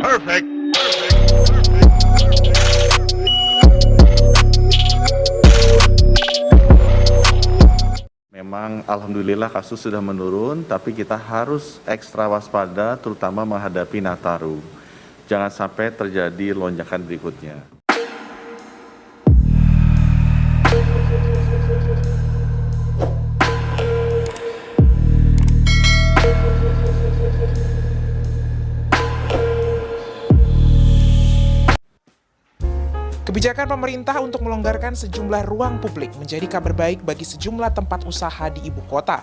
Perfect. Memang alhamdulillah kasus sudah menurun, tapi kita harus ekstra waspada terutama menghadapi Nataru. Jangan sampai terjadi lonjakan berikutnya. Kebijakan pemerintah untuk melonggarkan sejumlah ruang publik menjadi kabar baik bagi sejumlah tempat usaha di ibu kota.